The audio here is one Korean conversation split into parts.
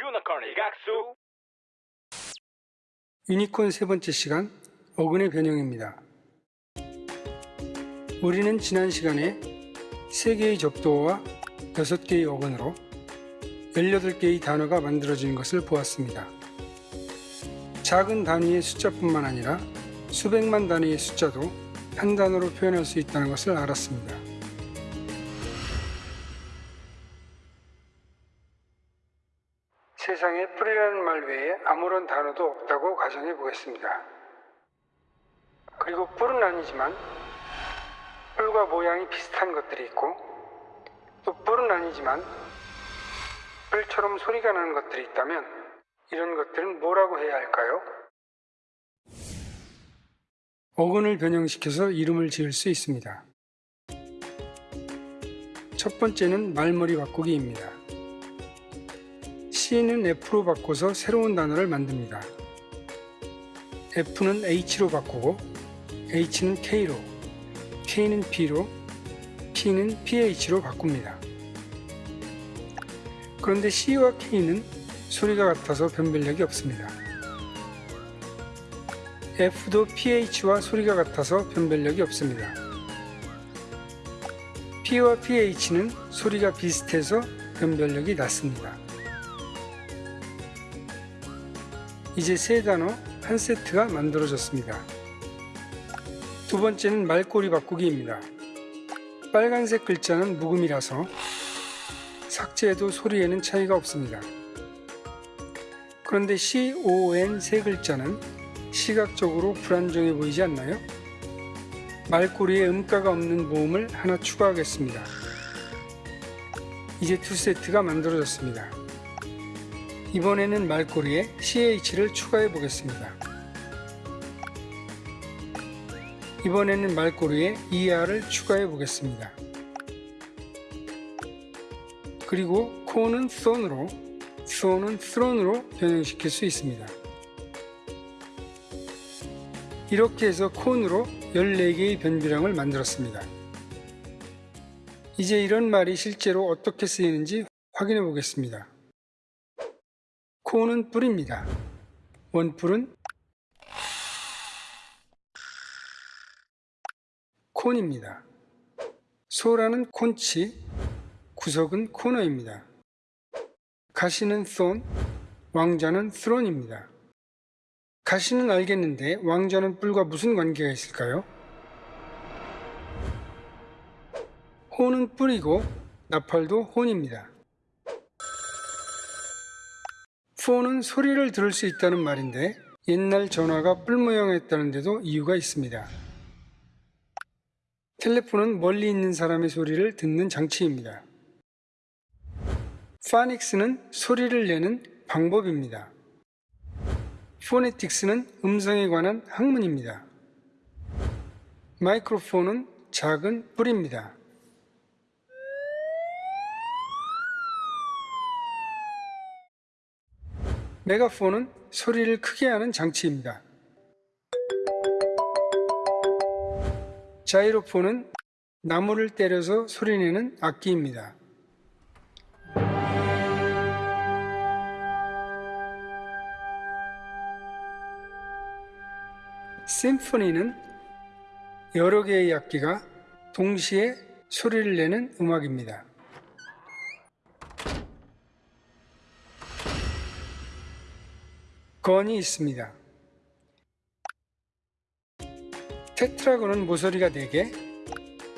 유니콘의 각수 유니콘 세 번째 시간 어근의 변형입니다. 우리는 지난 시간에 3개의 접두어와 6개의 어근으로 18개의 단어가 만들어진 것을 보았습니다. 작은 단위의 숫자뿐만 아니라 수백만 단위의 숫자도 한 단어로 표현할 수 있다는 것을 알았습니다. 없다고 가정해 보겠습니다. 그리고 뿔은 아니지만 뿔과 모양이 비슷한 것들이 있고 또 뿔은 아니지만 뿔처럼 소리가 나는 것들이 있다면 이런 것들은 뭐라고 해야 할까요? 어근을 변형시켜서 이름을 지을 수 있습니다. 첫 번째는 말머리 바꾸기입니다. C는 F로 바꿔서 새로운 단어를 만듭니다. F는 H로 바꾸고 H는 K로, K는 P로, P는 PH로 바꿉니다. 그런데 C와 K는 소리가 같아서 변별력이 없습니다. F도 PH와 소리가 같아서 변별력이 없습니다. P와 PH는 소리가 비슷해서 변별력이 낮습니다. 이제 세 단어 한 세트가 만들어졌습니다. 두 번째는 말꼬리 바꾸기입니다. 빨간색 글자는 묵음이라서 삭제해도 소리에는 차이가 없습니다. 그런데 C, O, N 세 글자는 시각적으로 불안정해 보이지 않나요? 말꼬리에 음가가 없는 모음을 하나 추가하겠습니다. 이제 두 세트가 만들어졌습니다. 이번에는 말꼬리에 CH를 추가해 보겠습니다. 이번에는 말꼬리에 ER을 추가해 보겠습니다. 그리고 코는 손으로, 손은 스론으로 변형시킬 수 있습니다. 이렇게 해서 콘으로 14개의 변비량을 만들었습니다. 이제 이런 말이 실제로 어떻게 쓰이는지 확인해 보겠습니다. 콘은 뿔입니다. 원뿔은 콘입니다. 소라는 콘치, 구석은 코너입니다. 가시는 손, 왕자는 스론입니다. 가시는 알겠는데 왕자는 뿔과 무슨 관계가 있을까요? 호는 뿔이고 나팔도 혼입니다. 폰은 소리를 들을 수 있다는 말인데 옛날 전화가 뿔 모양이었다는데도 이유가 있습니다. 텔레폰은 멀리 있는 사람의 소리를 듣는 장치입니다. 파닉스는 소리를 내는 방법입니다. 포네틱스는 음성에 관한 학문입니다. 마이크로폰은 작은 뿔입니다. 메가폰은 소리를 크게 하는 장치입니다. 자이로폰은 나무를 때려서 소리내는 악기입니다. 심포니는 여러 개의 악기가 동시에 소리를 내는 음악입니다. 건이 있습니다. 테트라곤은 모서리가 4개,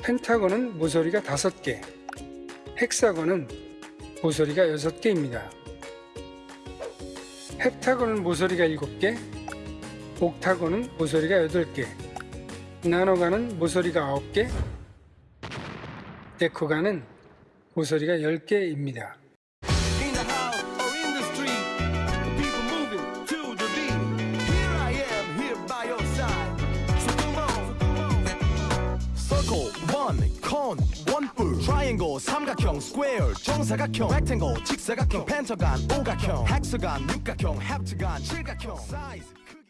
펜타곤은 모서리가 5개, 헥사곤은 모서리가 6개입니다. 헵타곤은 모서리가 7개, 옥타곤은 모서리가 8개, 나노가는 모서리가 9개, 데코가는 모서리가 10개입니다. One, cone, one 뿔. Triangle, 삼각형, square, 정사각형, rectangle, 직사각형, 펜타곤, 오각형, 헥사곤, 육각형, 헵타곤, 칠각형. Size.